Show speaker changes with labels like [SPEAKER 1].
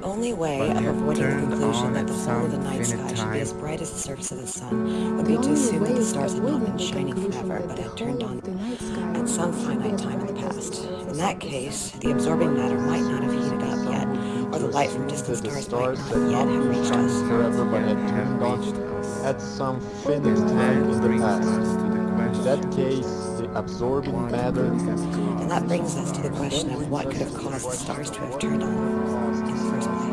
[SPEAKER 1] The only way
[SPEAKER 2] But
[SPEAKER 1] of avoiding the conclusion that the whole of the night sky
[SPEAKER 2] finite
[SPEAKER 1] should be as bright as the surface of the sun would
[SPEAKER 3] The
[SPEAKER 1] be to assume that the stars had not been shining forever, but had turned on
[SPEAKER 3] the night sky
[SPEAKER 1] at some finite time in the past. In that case, the absorbing matter might not have heated up yet, or the light from distant stars might not yet have reached us.
[SPEAKER 4] forever but had turned on at some finite time in the past.
[SPEAKER 2] us to the
[SPEAKER 4] In that case, the absorbing matter
[SPEAKER 2] could have caused
[SPEAKER 1] And that brings us to the question of what could have caused the stars to have turned on first place.